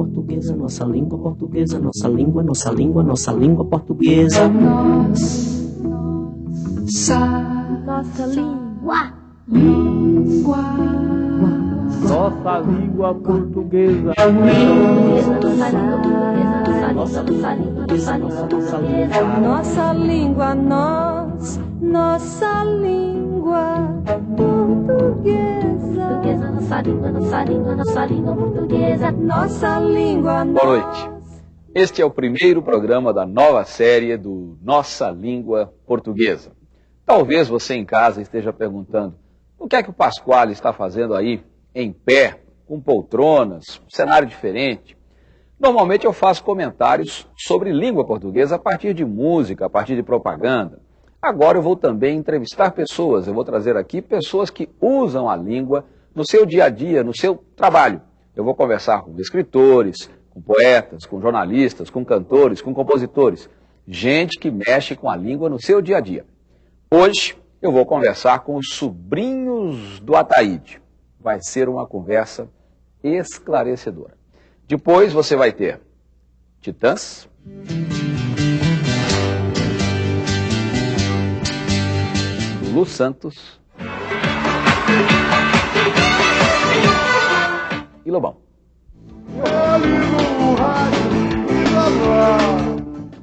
portuguesa, nossa língua portuguesa, nossa língua, nossa língua, nossa língua portuguesa. Nossa, Nossa língua. língua. Nossa língua portuguesa. Nossa língua, nossa língua, nossa língua, Nossa portuguesa. língua, nós, nossa língua portuguesa. Portuguesa, nossa língua, nossa língua, nossa língua portuguesa. Nossa língua, Boa noite. Este é o primeiro programa da nova série do Nossa Língua Portuguesa. Talvez você em casa esteja perguntando o que é que o Pasquale está fazendo aí, em pé, com poltronas, um cenário diferente. Normalmente eu faço comentários sobre língua portuguesa a partir de música, a partir de propaganda. Agora eu vou também entrevistar pessoas, eu vou trazer aqui pessoas que usam a língua no seu dia a dia, no seu trabalho. Eu vou conversar com escritores, com poetas, com jornalistas, com cantores, com compositores. Gente que mexe com a língua no seu dia a dia. Hoje eu vou conversar com os sobrinhos do Ataíde. Vai ser uma conversa esclarecedora. Depois você vai ter Titãs, Lu Santos e Lobão.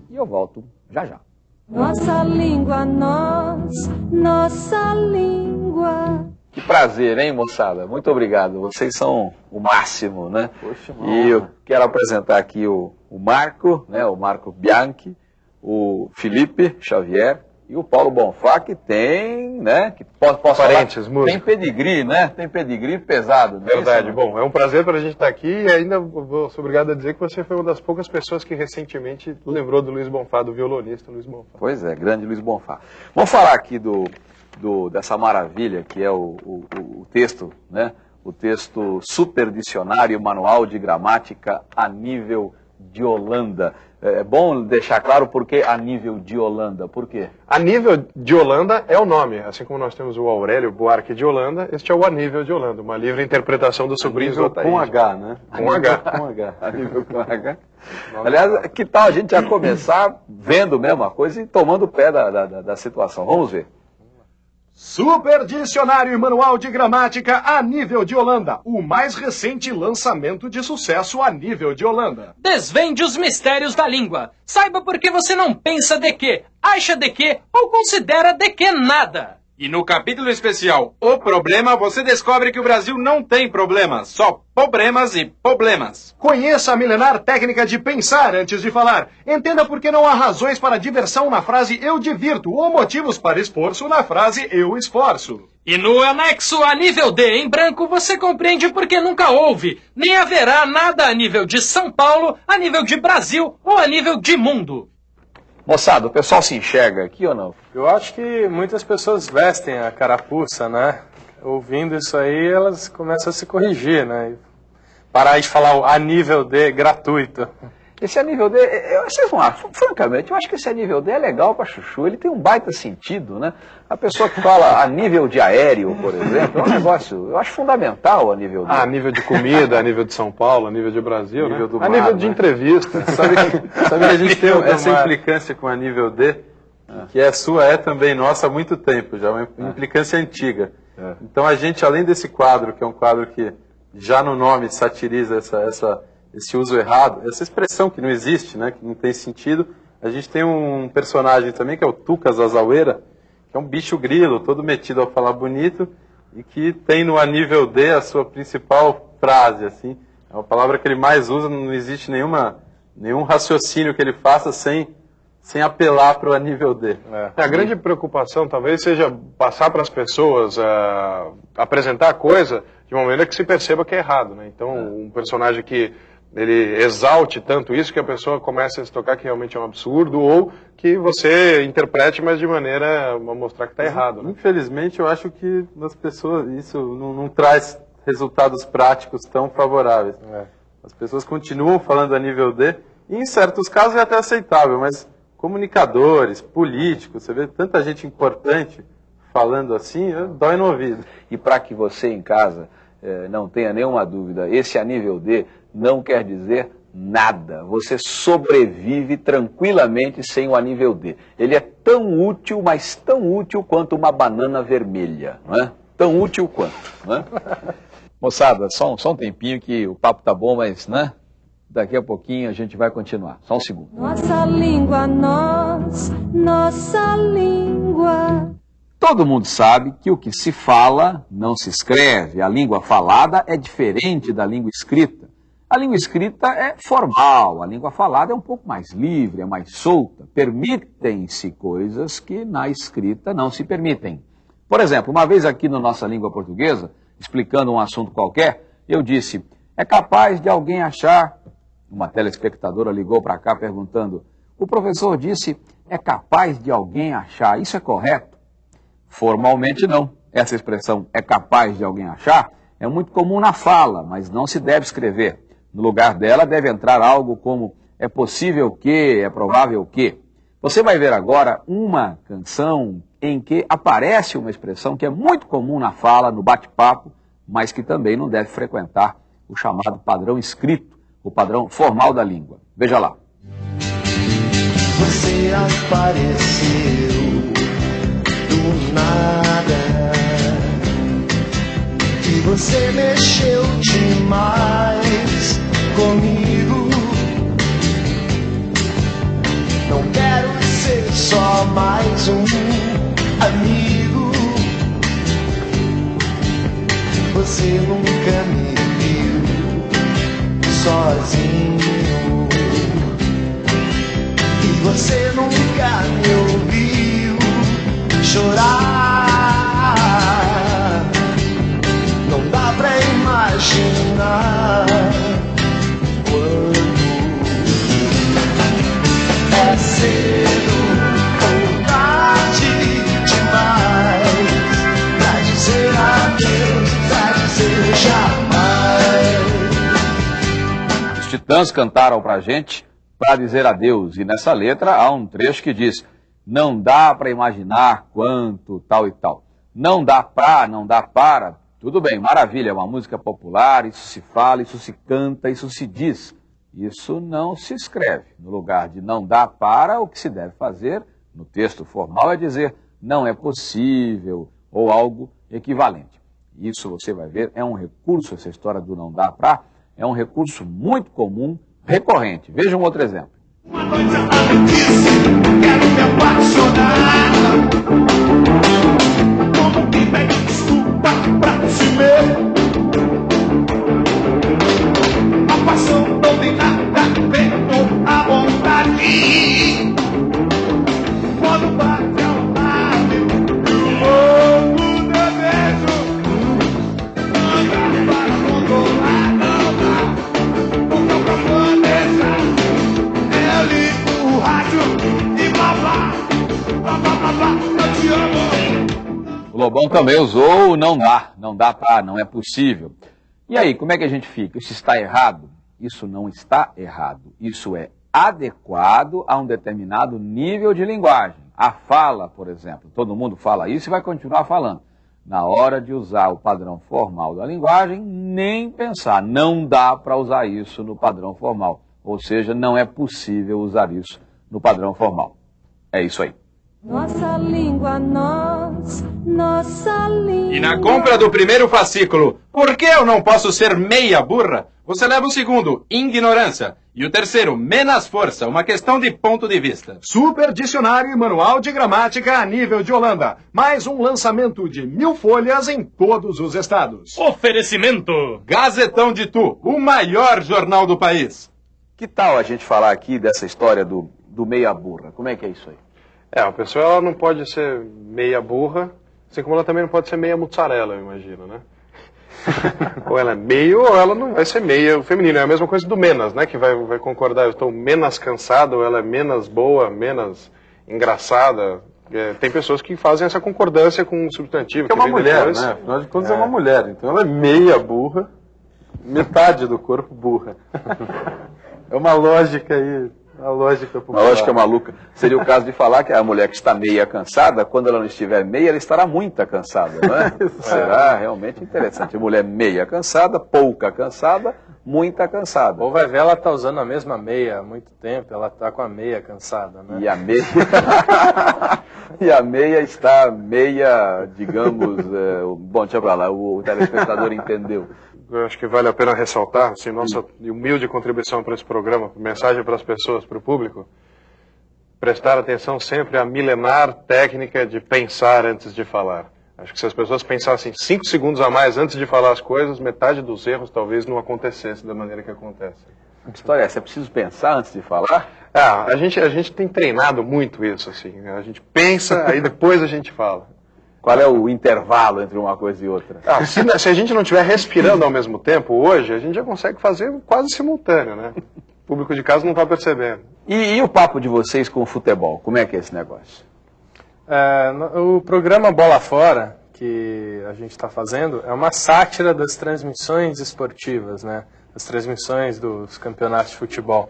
E eu volto já já. nossa língua, nós, nossa língua. Que prazer, hein, moçada? Muito obrigado. Vocês são o máximo, né? Poxa, E eu quero apresentar aqui o, o Marco, né? O Marco Bianchi, o Felipe Xavier e o Paulo Bonfá, que tem, né? Que posso, posso Parentes, falar? músico. Tem pedigree, né? Tem pedigree pesado. é Verdade. Bom, é um prazer para a gente estar aqui e ainda vou ser obrigado a dizer que você foi uma das poucas pessoas que recentemente lembrou do Luiz Bonfá, do violonista Luiz Bonfá. Pois é, grande Luiz Bonfá. Vamos falar aqui do, do- dessa maravilha que é o, o- o- o texto, né? O texto Super Dicionário Manual de Gramática a nível de Holanda. É é bom deixar claro por que a nível de Holanda. Por quê? A nível de Holanda é o nome, assim como nós temos o Aurélio Buarque de Holanda, este é o Anível de Holanda, uma livre interpretação dos sobrinhos do Ataíde. com H, né? Com H. Com H. A nível com H. Aliás, que tal a gente já começar vendo mesmo a coisa e tomando o pé da- da- da situação? Vamos ver. Super Dicionário e Manual de Gramática a nível de Holanda. O mais recente lançamento de sucesso a nível de Holanda. Desvende os mistérios da língua. Saiba por que você não pensa de que, acha de que ou considera de que nada. E no capítulo especial O Problema, você descobre que o Brasil não tem problemas, só problemas e problemas. Conheça a milenar técnica de pensar antes de falar. Entenda por que não há razões para diversão na frase eu divirto ou motivos para esforço na frase eu esforço. E no anexo a nível D em branco você compreende por que nunca houve, nem haverá nada a nível de São Paulo, a nível de Brasil ou a nível de mundo. Moçada, o pessoal se enxerga aqui ou não? Eu acho que muitas pessoas vestem a carapuça, né? Ouvindo isso aí, elas começam a se corrigir, né? Parar de falar a nível D gratuito. Esse a nível D, eu, vocês vão achar, francamente, eu acho que esse a nível D é legal para chuchu, ele tem um baita sentido, né? A pessoa que fala a nível de aéreo, por exemplo, é um negócio, eu acho fundamental a nível D. Ah, a nível de comida, a nível de São Paulo, a nível de Brasil, Nível né? do a mar, nível de né? entrevista. Sabe que, sabe que a gente tem essa mar. implicância com a nível D, que é sua, é também nossa há muito tempo, já uma implicância antiga. Então a gente, além desse quadro, que é um quadro que já no nome satiriza essa, essa, esse uso errado, essa expressão que não existe, né, que não tem sentido, a gente tem um personagem também que é o Tucas Azaueira, que é um bicho grilo, todo metido a falar bonito, e que tem no a nível D a sua principal frase, assim, é uma palavra que ele mais usa, não existe nenhuma, nenhum raciocínio que ele faça sem, sem apelar para o a nível D. É, a grande preocupação talvez seja passar para as pessoas, ah, apresentar a coisa de uma maneira que se perceba que é errado. Né? Então, um personagem que ele exalte tanto isso que a pessoa comece a se tocar que realmente é um absurdo, ou que você interprete, mas de maneira a mostrar que está errado. Né? Infelizmente, eu acho que as pessoas, isso não, não traz resultados práticos tão favoráveis. É. As pessoas continuam falando a nível D, e em certos casos é até aceitável, mas comunicadores, políticos, você vê tanta gente importante falando assim, dói no ouvido. E para que você em casa eh, não tenha nenhuma dúvida, esse a nível D não quer dizer nada. Você sobrevive tranquilamente sem o anível D. Ele é tão útil, mas tão útil quanto uma banana vermelha, não é? Tão útil quanto, não é? Moçada, só um, só um tempinho que o papo tá bom, mas, né? Daqui a pouquinho a gente vai continuar. Só um segundo. Nossa língua, nós, nossa língua. Todo mundo sabe que o que se fala não se escreve. A língua falada é diferente da língua escrita. A língua escrita é formal, a língua falada é um pouco mais livre, é mais solta. Permitem-se coisas que na escrita não se permitem. Por exemplo, uma vez aqui na nossa língua portuguesa, explicando um assunto qualquer, eu disse: é capaz de alguém achar. Uma telespectadora ligou para cá perguntando: o professor disse, é capaz de alguém achar. Isso é correto? Formalmente não. Essa expressão é capaz de alguém achar é muito comum na fala, mas não se deve escrever. No lugar dela deve entrar algo como é possível que, é provável que. Você vai ver agora uma canção em que aparece uma expressão que é muito comum na fala, no bate-papo, mas que também não deve frequentar o chamado padrão escrito, o padrão formal da língua. Veja lá. Você apareceu do nada e você mexeu demais comigo. Não quero ser só mais um amigo. Você nunca me viu sozinho. E você nunca titãs cantaram pra gente para dizer adeus, e nessa letra há um trecho que diz: não dá para imaginar quanto tal e tal. Não dá pra, não dá para. Tudo bem, maravilha, é uma música popular, isso se fala, isso se canta, isso se diz. Isso não se escreve. No lugar de não dá para, o que se deve fazer no texto formal é dizer não é possível ou algo equivalente. Isso você vai ver, é um recurso, essa história do não dá para, é um recurso muito comum, recorrente. Veja um outro exemplo. Uma noite? Lobão também usou não dá, não dá para, não é possível. E aí, como é que a gente fica? Isso está errado? Isso não está errado. Isso é adequado a um determinado nível de linguagem. A fala, por exemplo, todo mundo fala isso e vai continuar falando. Na hora de usar o padrão formal da linguagem, nem pensar. Não dá para usar isso no padrão formal. Ou seja, não é possível usar isso no padrão formal. É isso aí. Nossa língua, nós, nossa língua. E na compra do primeiro fascículo, por que eu não posso ser meia burra? Você leva o segundo, ignorância. E o terceiro, menos força, uma questão de ponto de vista. Super Dicionário e Manual de Gramática a nível de Holanda. Mais um lançamento de mil folhas em todos os estados. Oferecimento. Gazetão de Tu, o maior jornal do país. Que tal a gente falar aqui dessa história do, do meia burra? Como é que é isso aí? É, a pessoa ela não pode ser meia burra, assim como ela também não pode ser meia mussarela, eu imagino, né? ou ela é meio ou ela não vai ser meia feminina. É a mesma coisa do menos, né? Que vai, vai concordar, eu estou menos cansado, ou ela é menos boa, menos engraçada. É, tem pessoas que fazem essa concordância com o substantivo. Que é uma mulher, depois. né? Afinal de contas é. uma mulher, então ela é meia burra, metade do corpo burra. é uma lógica aí A lógica Uma popular. lógica maluca. Seria o caso de falar que a mulher que está meia cansada, quando ela não estiver meia, ela estará muito cansada, não é? Será realmente interessante. Mulher meia cansada, pouca cansada, muita cansada. Ou vai ver, ela tá usando a mesma meia há muito tempo, ela tá com a meia cansada, né? E a meia. e a meia está meia, digamos. é, bom, deixa pra lá, o, o telespectador entendeu. Eu acho que vale a pena ressaltar, assim, nossa humilde contribuição para esse programa, mensagem para as pessoas, para o público, prestar atenção sempre à milenar técnica de pensar antes de falar. Acho que se as pessoas pensassem cinco segundos a mais antes de falar as coisas, metade dos erros talvez não acontecesse da maneira que acontece. Que história é essa? É preciso pensar antes de falar? Ah, a gente, a gente tem treinado muito isso, assim. né? A gente pensa, aí depois a gente fala. Qual é o intervalo entre uma coisa e outra? Ah, se, se a gente não estiver respirando ao mesmo tempo, hoje, a gente já consegue fazer quase simultâneo, né? O público de casa não está percebendo. E, e o papo de vocês com o futebol? Como é que é esse negócio? É, o programa Bola Fora, que a gente está fazendo, é uma sátira das transmissões esportivas, né? Das transmissões dos campeonatos de futebol.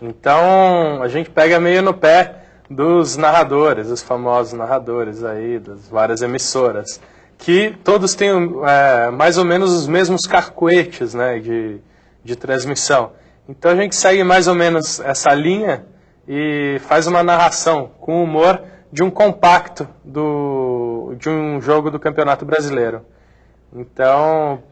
Então, a gente pega meio no pé dos narradores, os famosos narradores aí, das várias emissoras, que todos têm é, mais ou menos os mesmos carcoetes, né? De, de transmissão. Então, a gente segue mais ou menos essa linha e faz uma narração com humor de um compacto do, de um jogo do Campeonato Brasileiro. Então,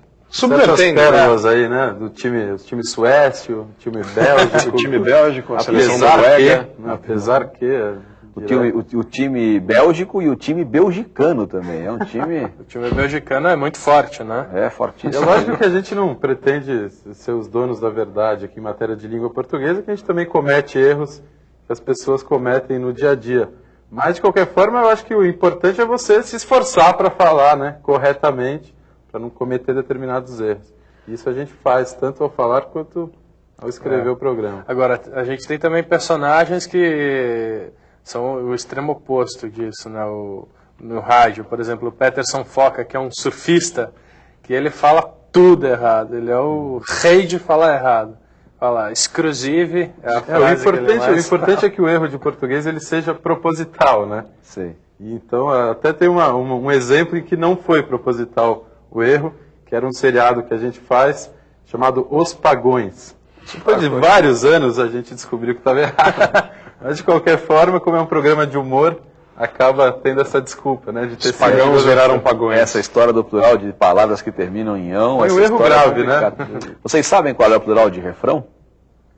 Tantas Subvertendo, pérolas aí, né? Do time, time suécio, o time bélgico. O time bélgico, a seleção apesar noruega. que, apesar que... O time, o, o time bélgico e o time belgicano também. É um time. o time belgicano é muito forte, né? É É fortíssimo. lógico que a gente não pretende ser os donos da verdade aqui em matéria de língua portuguesa, que a gente também comete erros que as pessoas cometem no dia a dia. Mas, de qualquer forma, eu acho que o importante é você se esforçar para falar né, corretamente, para não cometer determinados erros. Isso a gente faz tanto ao falar quanto ao escrever É. o programa. Agora, a gente tem também personagens que são o extremo oposto disso, né? O, no rádio, por exemplo, o Peterson Foca, que é um surfista, que ele fala tudo errado. Ele é o rei de falar errado. Fala exclusive, é a É, o frase que ele importante, o importante é que o erro de português ele seja proposital, né? Sei. E Então, até tem uma- uma- um exemplo em que não foi proposital o erro, que era um seriado que a gente faz, chamado Os Pagões. Depois de vários anos a gente descobriu que estava errado. Mas, de qualquer forma, como é um programa de humor, acaba tendo essa desculpa, né? De ter Os pagãos sido- viraram pagões. Essa história do plural de palavras que terminam em ão. Foi um erro história é grave, né? Vocês sabem qual é o plural de refrão?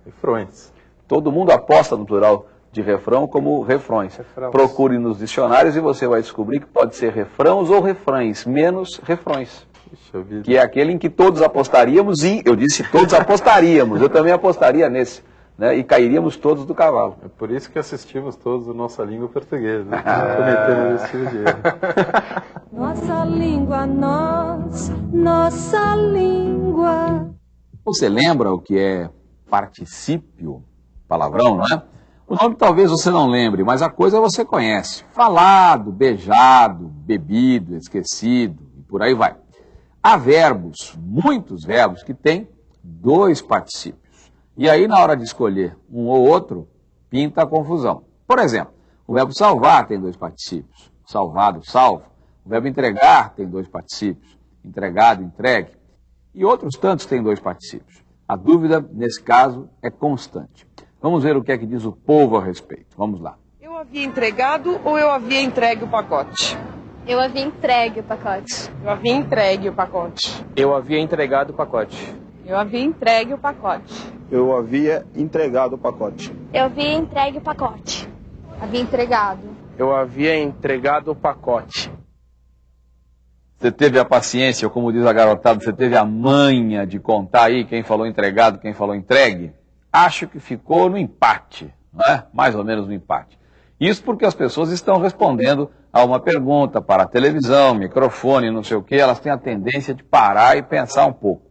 Refrões. Todo mundo aposta no plural de refrão como refrões. Refrãos. Procure nos dicionários e você vai descobrir que pode ser refrãos ou refrães, menos refrões. Puxa vida. Que é aquele em que todos apostaríamos e, eu disse todos apostaríamos, eu também apostaria nesse. Né, e cairíamos todos do cavalo. É por isso que assistimos todos o Nossa Língua Portuguesa. Né? Cometemos esse tipo de erro. Nossa língua, nós, nossa língua. Você lembra o que é particípio? Palavrão, não é? O nome talvez você não lembre, mas a coisa você conhece. Falado, beijado, bebido, esquecido e por aí vai. Há verbos, muitos verbos, que têm dois particípios. E aí, na hora de escolher um ou outro, pinta a confusão. Por exemplo, o verbo salvar tem dois particípios. Salvado, salvo. O verbo entregar tem dois particípios. Entregado, entregue. E outros tantos têm dois particípios. A dúvida, nesse caso, é constante. Vamos ver o que é que diz o povo a respeito. Vamos lá. Eu havia entregado ou eu havia entregue o pacote? Eu havia entregue o pacote. Eu havia entregue o pacote. Eu havia entregado o pacote. Eu havia entregue o pacote. Eu havia entregado o pacote. Eu havia entregue o pacote. Havia entregado. Eu havia entregado o pacote. Você teve a paciência, ou como diz a garotada, você teve a manha de contar aí quem falou entregado, quem falou entregue? Acho que ficou no empate, não é? Mais ou menos no empate. Isso porque as pessoas estão respondendo a uma pergunta para a televisão, microfone, não sei o que, elas têm a tendência de parar e pensar um pouco.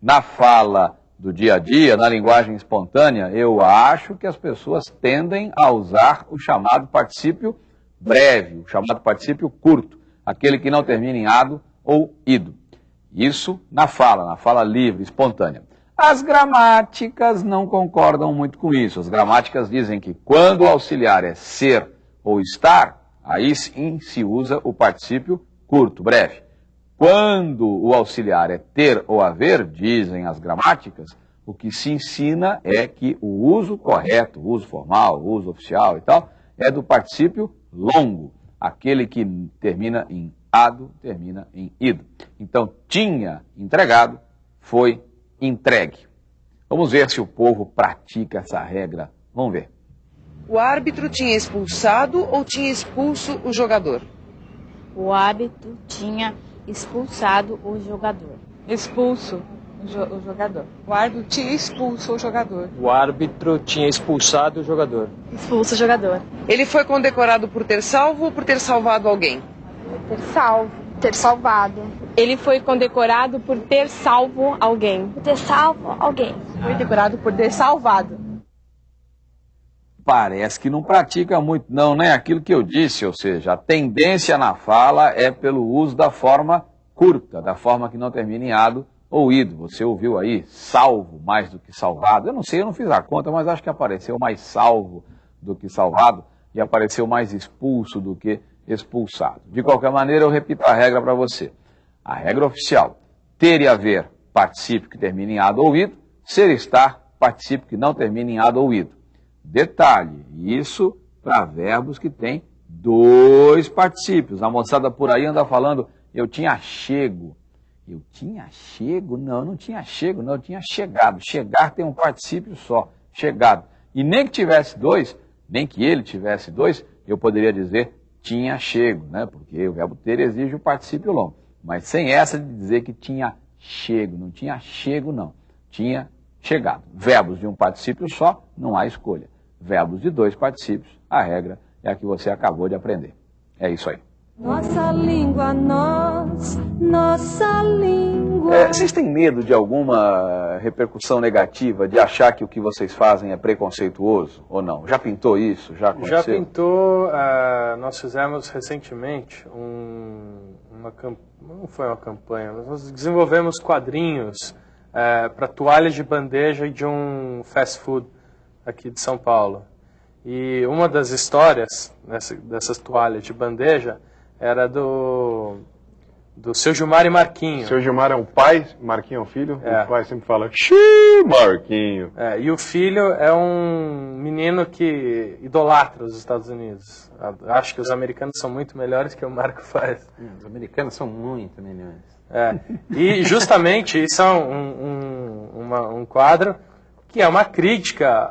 Na fala do dia a dia, na linguagem espontânea, eu acho que as pessoas tendem a usar o chamado particípio breve, o chamado particípio curto, aquele que não termina em ado ou ido. Isso na fala, na fala livre, espontânea. As gramáticas não concordam muito com isso. As gramáticas dizem que quando o auxiliar é ser ou estar, aí sim se usa o particípio curto, breve. Quando o auxiliar é ter ou haver, dizem as gramáticas, o que se ensina é que o uso correto, o uso formal, o uso oficial e tal, é do particípio longo, aquele que termina em ado, termina em ido. Então, tinha entregado, foi entregue. Vamos ver se o povo pratica essa regra. Vamos ver. O árbitro tinha expulsado ou tinha expulso o jogador? O árbitro tinha expulsado o jogador. Expulso o, jo o jogador. O árbitro tinha expulso o jogador. O árbitro tinha expulsado o jogador. Expulso o jogador. Ele foi condecorado por ter salvo ou por ter salvado alguém? Ter salvo. Ter salvado. Ele foi condecorado por ter salvo alguém. Por ter salvo alguém. Foi decorado por ter salvado. Parece que não pratica muito, não, né? Aquilo que eu disse, ou seja, a tendência na fala é pelo uso da forma curta, da forma que não termina em ado ou ido. Você ouviu aí salvo mais do que salvado? Eu não sei, eu não fiz a conta, mas acho que apareceu mais salvo do que salvado e apareceu mais expulso do que expulsado. De qualquer maneira, eu repito a regra para você. A regra oficial, ter e haver particípio que termina em ado ou ido, ser e estar particípio que não termina em ado ou ido. Detalhe, isso para verbos que têm dois particípios. A moçada por aí anda falando, eu tinha chego. Eu tinha chego? Não, não tinha chego, não, eu tinha chegado. Chegar tem um particípio só, chegado. E nem que tivesse dois, nem que ele tivesse dois, eu poderia dizer tinha chego, né? Porque o verbo ter exige o particípio longo. Mas sem essa de dizer que tinha chego, não tinha chego, não. Tinha chegado. Verbos de um particípio só, não há escolha verbos de dois particípios, a regra é a que você acabou de aprender. É isso aí. Nossa língua, nós, nossa língua. É, vocês têm medo de alguma repercussão negativa, de achar que o que vocês fazem é preconceituoso ou não? Já pintou isso? Já aconteceu? Já pintou. Uh, nós fizemos recentemente um, uma campanha, não foi uma campanha, mas nós desenvolvemos quadrinhos uh, para toalhas de bandeja de um fast food aqui de São Paulo. E uma das histórias nessa, dessas toalhas de bandeja era do, do seu Gilmar e Marquinho. Seu Gilmar é o pai, Marquinho é o filho. É. O pai sempre fala, xiii, Marquinho. É, e o filho é um menino que idolatra os Estados Unidos. Acho que os americanos são muito melhores que o Marco faz. Hum, os americanos são muito melhores. É. E justamente isso é um, um, uma, um quadro que é uma crítica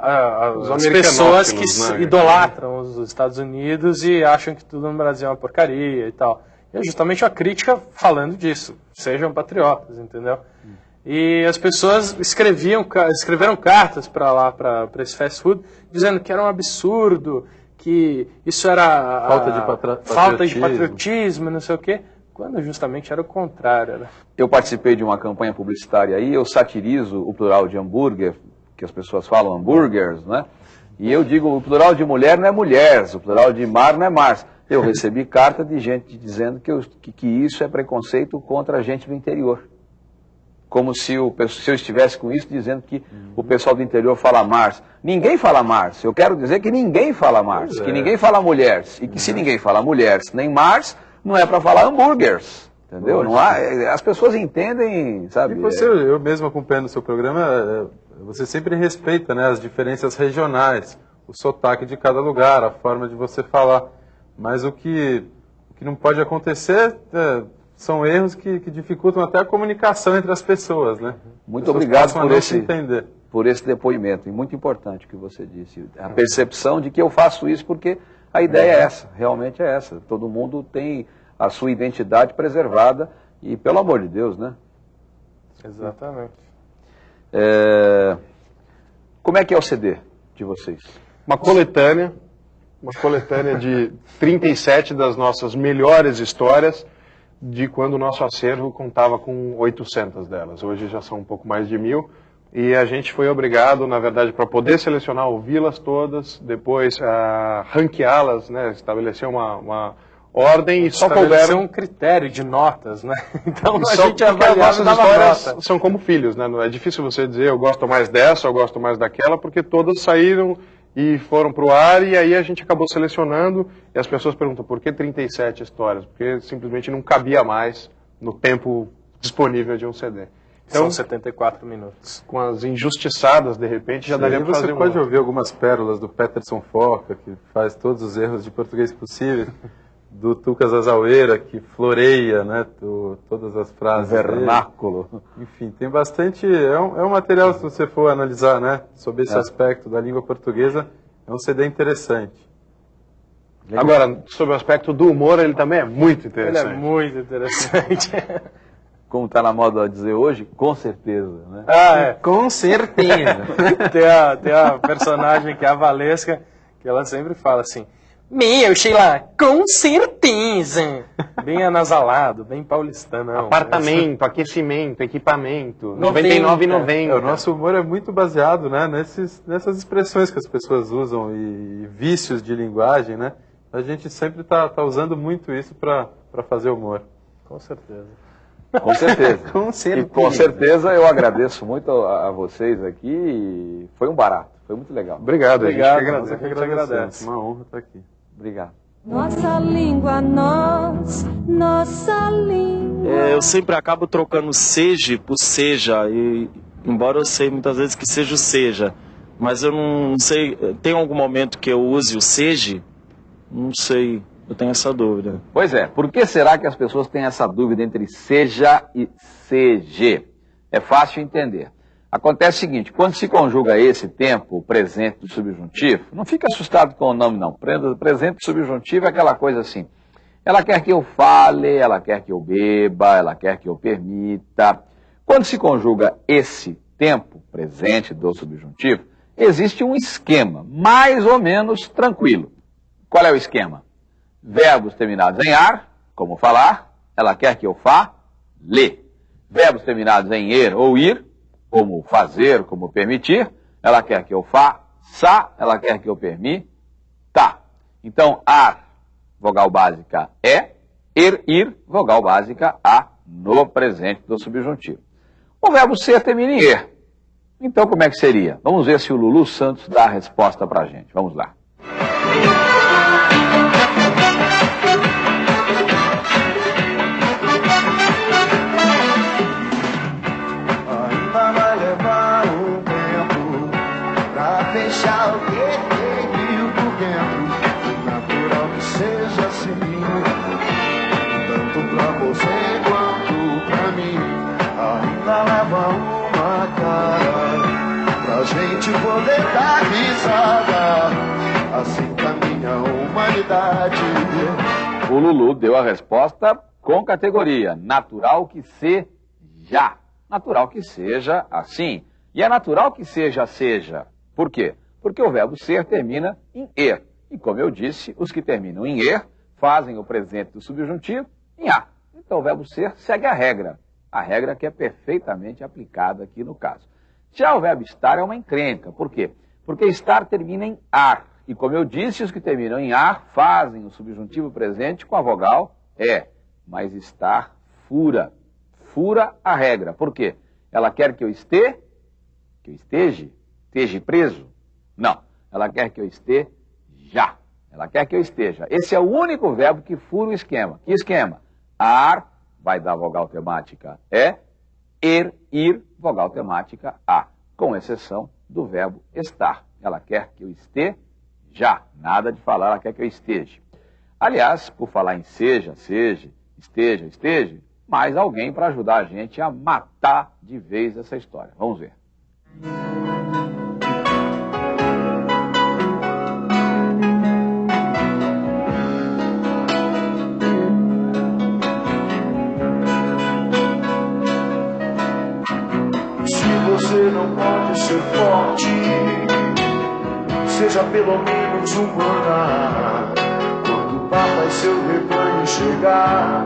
às pessoas que né? idolatram os Estados Unidos e acham que tudo no Brasil é uma porcaria e tal. E é justamente uma crítica falando disso. Sejam patriotas, entendeu? E as pessoas escreviam, escreveram cartas para lá, para esse fast food, dizendo que era um absurdo, que isso era falta de, patra... falta de patriotismo, não sei o quê, quando justamente era o contrário. Né? Eu participei de uma campanha publicitária aí, eu satirizo o plural de hambúrguer, que as pessoas falam hambúrgueres, né? E eu digo, o plural de mulher não é mulheres, o plural de mar não é mars. Eu recebi carta de gente dizendo que, eu, que, que, isso é preconceito contra a gente do interior. Como se, o, se eu estivesse com isso dizendo que uhum. o pessoal do interior fala mars. Ninguém fala mars. Eu quero dizer que ninguém fala mars, que ninguém fala mulheres. E que se ninguém fala mulheres nem mars, não é para falar hambúrgueres. Entendeu? Não há, as pessoas entendem, sabe? E você, eu mesmo acompanhando o seu programa, é, você sempre respeita né, as diferenças regionais, o sotaque de cada lugar, a forma de você falar. Mas o que, o que não pode acontecer é, são erros que, que, dificultam até a comunicação entre as pessoas. Né? Muito obrigado por esse, por esse depoimento. E muito importante o que você disse. A percepção de que eu faço isso porque a ideia é essa, realmente é essa. Todo mundo tem a sua identidade preservada e, pelo amor de Deus, né? Exatamente. É... Como é que é o CD de vocês? Uma coletânea, uma coletânea de 37 das nossas melhores histórias de quando o nosso acervo contava com 800 delas. Hoje já são um pouco mais de mil. E a gente foi obrigado, na verdade, para poder selecionar, ouvi-las todas, depois ranqueá-las, né, estabelecer uma, uma, ordem e só couberam... um critério de notas, né? Então a Só gente avaliava as histórias nota. são como filhos, né? É difícil você dizer eu gosto mais dessa, eu gosto mais daquela, porque todas saíram e foram para o ar e aí a gente acabou selecionando e as pessoas perguntam por que 37 histórias? Porque simplesmente não cabia mais no tempo disponível de um CD. São 74 minutos. Com as injustiçadas, de repente, já daria Aí para você fazer um pode outro. ouvir algumas pérolas do Peterson Foca, que faz todos os erros de português possíveis, do Tucas Azaueira, que floreia né, to- todas as frases. dele. Vernáculo. Enfim, tem bastante. É um, é um material, se você for analisar né, sobre esse É. aspecto da língua portuguesa, é um CD interessante. Agora, sobre o aspecto do humor, ele também é muito Ele interessante. é muito interessante. Como está na moda dizer hoje, com certeza. Né? Ah, é. Com certeza. tem, a, tem a personagem que é a Valesca, que ela sempre fala assim, meu, Sheila, com certeza. Bem anasalado, bem paulistano. Apartamento, aquecimento, equipamento, 90. 99,90. É, o nosso humor é muito baseado né, nesses, nessas expressões que as pessoas usam e, vícios de linguagem, né? A gente sempre está tá usando muito isso para fazer humor. Com certeza. Com certeza. Com E com certeza eu agradeço muito a, a vocês aqui. e Foi um barato, foi muito legal. Obrigado, Obrigado, a gente que é agradece. a gente agradece. Uma honra estar aqui. Obrigado. Nossa língua, nós, nossa língua. É, eu sempre acabo trocando seja por seja, e embora eu sei muitas vezes que seja o seja, mas eu não sei, tem algum momento que eu use o seja? Não sei, eu tenho essa dúvida. Pois é, por que será que as pessoas têm essa dúvida entre seja e CG? É fácil entender. Acontece o seguinte, quando se conjuga esse tempo, o presente do subjuntivo, não fica assustado com o nome não. Pre- Presente do subjuntivo é aquela coisa assim. Ela quer que eu fale, ela quer que eu beba, ela quer que eu permita. Quando se conjuga esse tempo presente do subjuntivo, existe um esquema mais ou menos tranquilo. Qual é o esquema? Verbos terminados em ar, como falar, ela quer que eu fale. Verbos terminados em er ou ir, como fazer, como permitir, ela quer que eu faça, ela quer que eu permita. Então, ar, vogal básica é, er, ir, vogal básica a, no presente do subjuntivo. O verbo ser termina em er. Então, como é que seria? Vamos ver se o Lulu Santos dá a resposta pra gente. Vamos lá. Humanidade. O Lulu deu a resposta com categoria. Natural que seja. Natural que seja assim. E é natural que seja seja. Por quê? Porque o verbo ser termina em er. E como eu disse, os que terminam em er fazem o presente do subjuntivo em a. Então o verbo ser segue a regra. A regra que é perfeitamente aplicada aqui no caso. Já o verbo estar é uma encrenca. Por quê? Porque estar termina em ar. E como eu disse, os que terminam em ar fazem o subjuntivo presente com a vogal é. Mas estar fura. Fura a regra. Por quê? Ela quer que eu esteja, que eu esteja, esteja preso? Não. Ela quer que eu esteja. Ela quer que eu esteja. Esse é o único verbo que fura o esquema. Que esquema? Ar vai dar vogal temática é, er, ir, vogal temática a, com exceção do verbo estar. Ela quer que eu esteja, nada de falar, ela quer que eu esteja. Aliás, por falar em seja, seja, esteja, esteja, mais alguém para ajudar a gente a matar de vez essa história. Vamos ver. Se você não pode ser forte, seja pelo menos vamos humanar. Quando o Papa e seu rebanho chegar,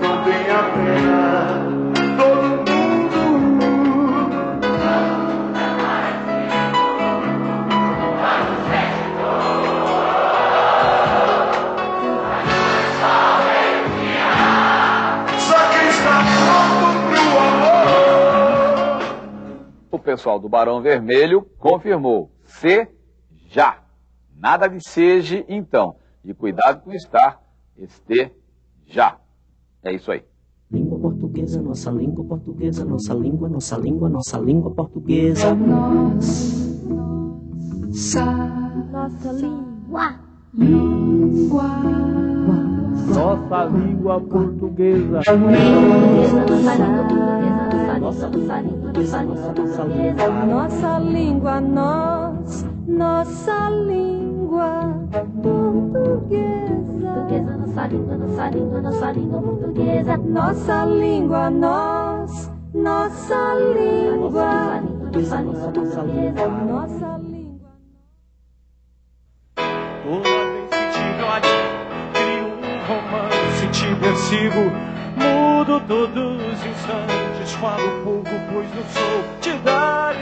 não tenha pena. Todo mundo. Só está pro amor. O pessoal do Barão Vermelho confirmou. Se já. Nada de seja, então. E cuidado com estar, este, já. É isso aí. Língua portuguesa, nossa língua portuguesa, nossa língua, nossa língua, nossa língua portuguesa. Nossa, Nossa língua. língua. Nossa língua portuguesa. Nossa língua, nós, nossa língua portuguesa. Nossa língua, nossa língua, nossa língua portuguesa. Nossa língua, nós, nossa língua. Nossa língua portuguesa. Nossa língua. Toda vez que te olho, crio um romance, te persigo. Mudo todos os instantes, falo pouco, pois não sou te dar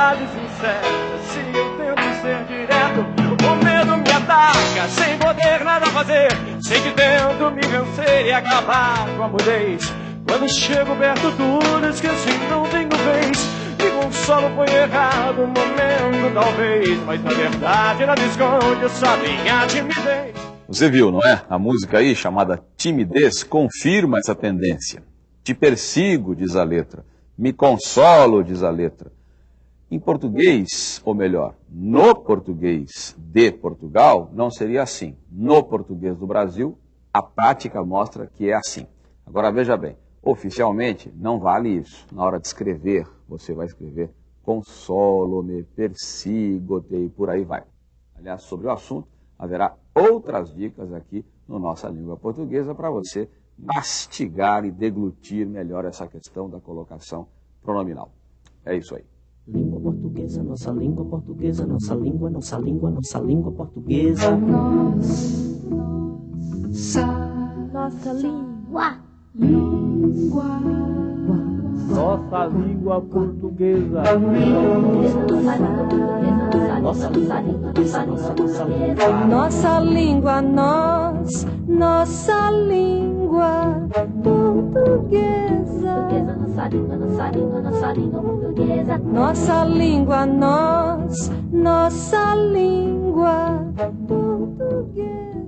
incertas. Se eu tento ser direto, o medo me ataca, sem poder nada fazer. Sei que tento me vencer e acabar com a mudez. Quando chego perto, tudo esqueci, não tenho vez. Me consolo, foi errado o momento, talvez. Mas na verdade, nada esconde essa minha timidez. Você viu, não é? A música aí, chamada Timidez, confirma essa tendência. Te persigo, diz a letra. Me consolo, diz a letra. Em português, ou melhor, no português de Portugal, não seria assim. No português do Brasil, a prática mostra que é assim. Agora veja bem, oficialmente não vale isso. Na hora de escrever, você vai escrever consolo-me, persigo-te e por aí vai. Aliás, sobre o assunto, haverá outras dicas aqui no nossa língua portuguesa para você mastigar e deglutir melhor essa questão da colocação pronominal. É isso aí. Língua portuguesa, nossa língua portuguesa, nossa língua, nossa língua, nossa língua portuguesa. Nossa língua. Língua. Nossa língua portuguesa. Nossa língua, nós, nossa língua portuguesa nossa língua, nossa língua, nossa língua portuguesa. Nossa língua, nós, nossa língua portuguesa.